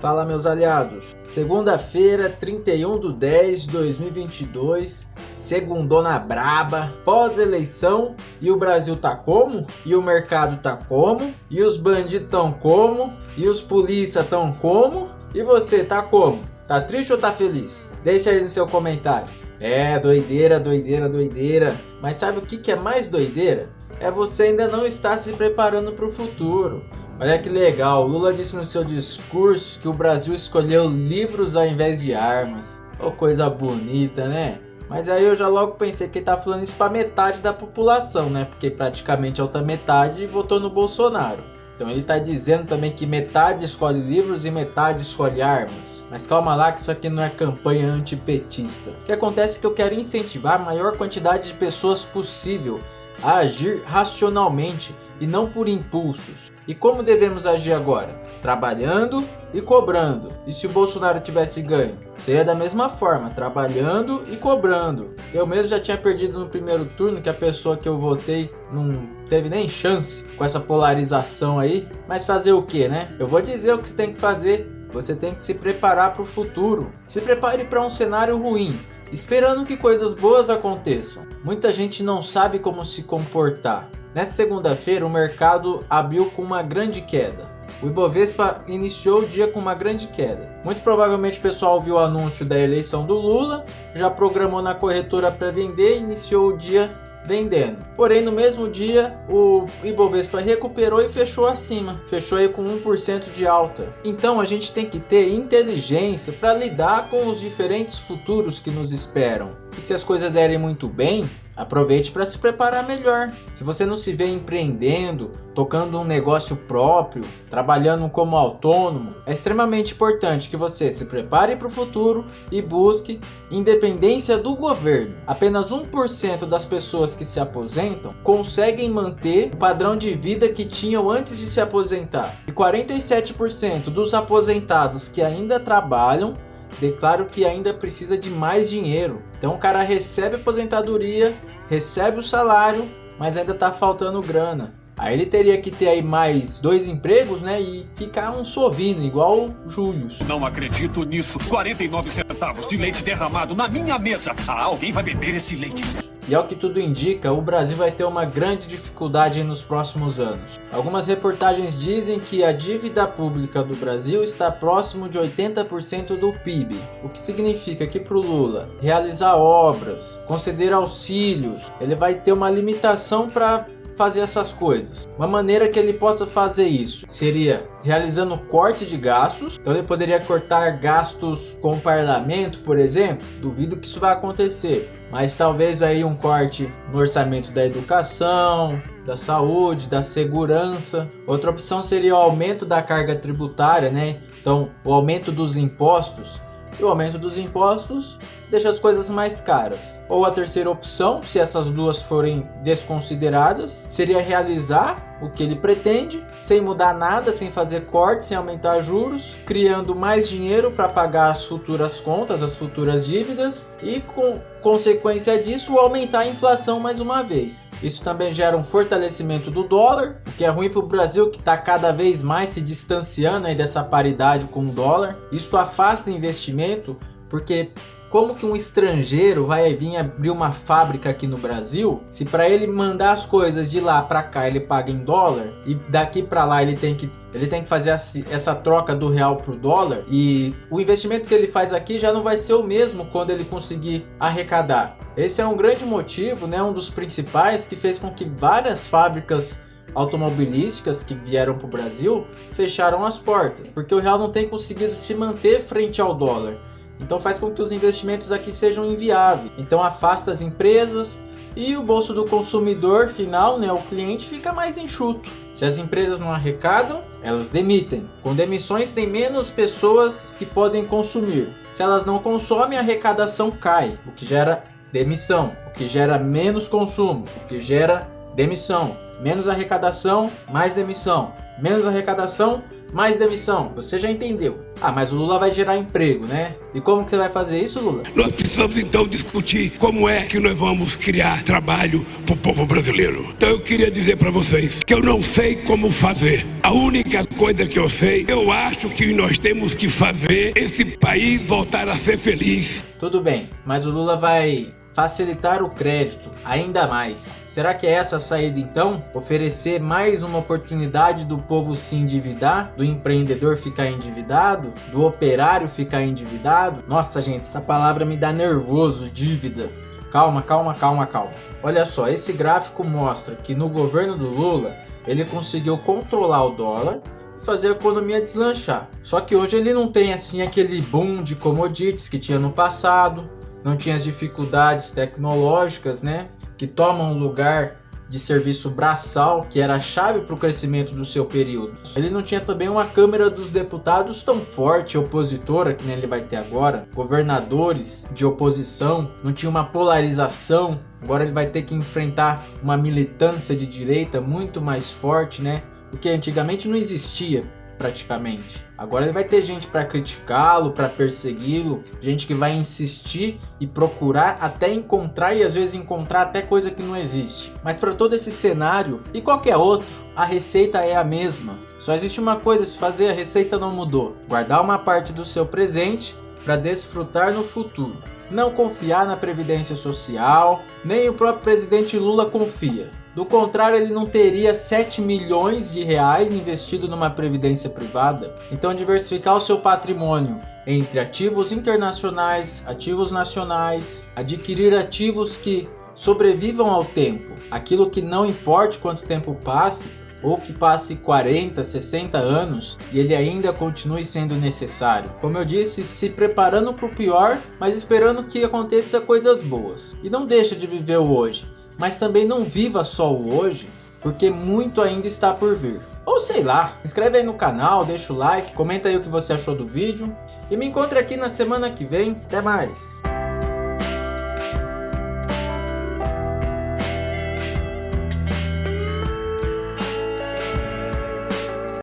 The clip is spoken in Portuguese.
Fala meus aliados, segunda-feira, 31 de 10 de 2022, segundona braba, pós-eleição e o Brasil tá como? E o mercado tá como? E os bandidos tão como? E os polícia tão como? E você tá como? Tá triste ou tá feliz? Deixa aí no seu comentário. É, doideira, doideira, doideira. Mas sabe o que, que é mais doideira? É você ainda não estar se preparando para o futuro. Olha que legal, Lula disse no seu discurso que o Brasil escolheu livros ao invés de armas. Oh, coisa bonita, né? Mas aí eu já logo pensei que ele tá falando isso para metade da população, né? Porque praticamente a outra metade votou no Bolsonaro. Então ele está dizendo também que metade escolhe livros e metade escolhe armas. Mas calma lá que isso aqui não é campanha antipetista. O que acontece é que eu quero incentivar a maior quantidade de pessoas possível a agir racionalmente e não por impulsos. E como devemos agir agora? Trabalhando e cobrando. E se o Bolsonaro tivesse ganho? Seria da mesma forma, trabalhando e cobrando. Eu mesmo já tinha perdido no primeiro turno, que a pessoa que eu votei não teve nem chance com essa polarização aí. Mas fazer o que, né? Eu vou dizer o que você tem que fazer. Você tem que se preparar para o futuro. Se prepare para um cenário ruim esperando que coisas boas aconteçam. Muita gente não sabe como se comportar. Nessa segunda-feira, o mercado abriu com uma grande queda. O Ibovespa iniciou o dia com uma grande queda. Muito provavelmente o pessoal viu o anúncio da eleição do Lula, já programou na corretora para vender e iniciou o dia vendendo. Porém, no mesmo dia, o Ibovespa recuperou e fechou acima, fechou aí com 1% de alta. Então, a gente tem que ter inteligência para lidar com os diferentes futuros que nos esperam. E se as coisas derem muito bem, Aproveite para se preparar melhor. Se você não se vê empreendendo, tocando um negócio próprio, trabalhando como autônomo, é extremamente importante que você se prepare para o futuro e busque independência do governo. Apenas 1% das pessoas que se aposentam conseguem manter o padrão de vida que tinham antes de se aposentar. E 47% dos aposentados que ainda trabalham declaram que ainda precisa de mais dinheiro. Então o cara recebe aposentadoria, recebe o salário, mas ainda tá faltando grana. Aí ele teria que ter aí mais dois empregos, né? E ficar um sovino, igual o Júlio. Não acredito nisso. 49 centavos de leite derramado na minha mesa. Ah, alguém vai beber esse leite. E ao que tudo indica, o Brasil vai ter uma grande dificuldade nos próximos anos. Algumas reportagens dizem que a dívida pública do Brasil está próximo de 80% do PIB, o que significa que para o Lula realizar obras, conceder auxílios, ele vai ter uma limitação para fazer essas coisas. Uma maneira que ele possa fazer isso seria realizando corte de gastos. Então ele poderia cortar gastos com o parlamento, por exemplo. Duvido que isso vai acontecer. Mas talvez aí um corte no orçamento da educação, da saúde, da segurança. Outra opção seria o aumento da carga tributária, né? Então, o aumento dos impostos e o aumento dos impostos deixa as coisas mais caras. Ou a terceira opção, se essas duas forem desconsideradas, seria realizar o que ele pretende, sem mudar nada, sem fazer cortes, sem aumentar juros, criando mais dinheiro para pagar as futuras contas, as futuras dívidas e com consequência disso aumentar a inflação mais uma vez. Isso também gera um fortalecimento do dólar, o que é ruim para o Brasil que está cada vez mais se distanciando dessa paridade com o dólar. Isso afasta investimento porque como que um estrangeiro vai vir abrir uma fábrica aqui no Brasil se para ele mandar as coisas de lá para cá ele paga em dólar e daqui para lá ele tem que ele tem que fazer essa troca do real pro dólar e o investimento que ele faz aqui já não vai ser o mesmo quando ele conseguir arrecadar. Esse é um grande motivo, né, um dos principais que fez com que várias fábricas automobilísticas que vieram para o Brasil fecharam as portas, porque o real não tem conseguido se manter frente ao dólar. Então faz com que os investimentos aqui sejam inviáveis. Então afasta as empresas e o bolso do consumidor final, né, o cliente, fica mais enxuto. Se as empresas não arrecadam, elas demitem. Com demissões tem menos pessoas que podem consumir. Se elas não consomem, a arrecadação cai, o que gera demissão, o que gera menos consumo, o que gera demissão. Menos arrecadação, mais demissão. Menos arrecadação, Mais demissão, você já entendeu. Ah, mas o Lula vai gerar emprego, né? E como que você vai fazer isso, Lula? Nós precisamos então discutir como é que nós vamos criar trabalho para o povo brasileiro. Então eu queria dizer para vocês que eu não sei como fazer. A única coisa que eu sei, eu acho que nós temos que fazer esse país voltar a ser feliz. Tudo bem, mas o Lula vai facilitar o crédito ainda mais. Será que é essa a saída então? Oferecer mais uma oportunidade do povo se endividar, do empreendedor ficar endividado, do operário ficar endividado? Nossa gente, essa palavra me dá nervoso, dívida. Calma, calma, calma, calma. Olha só, esse gráfico mostra que no governo do Lula ele conseguiu controlar o dólar e fazer a economia deslanchar. Só que hoje ele não tem assim aquele boom de commodities que tinha no passado, não tinha as dificuldades tecnológicas, né, que tomam lugar de serviço braçal, que era a chave para o crescimento do seu período. Ele não tinha também uma Câmara dos Deputados tão forte, opositora, que ele vai ter agora, governadores de oposição, não tinha uma polarização. Agora ele vai ter que enfrentar uma militância de direita muito mais forte, né? O que antigamente não existia praticamente. Agora ele vai ter gente para criticá-lo, para persegui-lo, gente que vai insistir e procurar até encontrar e às vezes encontrar até coisa que não existe. Mas para todo esse cenário e qualquer outro, a receita é a mesma. Só existe uma coisa a se fazer, a receita não mudou. Guardar uma parte do seu presente para desfrutar no futuro. Não confiar na previdência social, nem o próprio presidente Lula confia. Do contrário, ele não teria 7 milhões de reais investido numa previdência privada. Então, diversificar o seu patrimônio entre ativos internacionais, ativos nacionais, adquirir ativos que sobrevivam ao tempo, aquilo que não importe quanto tempo passe, ou que passe 40, 60 anos e ele ainda continue sendo necessário. Como eu disse, se preparando para o pior, mas esperando que aconteça coisas boas. E não deixa de viver o hoje mas também não viva só o hoje, porque muito ainda está por vir. Ou sei lá, se inscreve aí no canal, deixa o like, comenta aí o que você achou do vídeo e me encontre aqui na semana que vem. Até mais!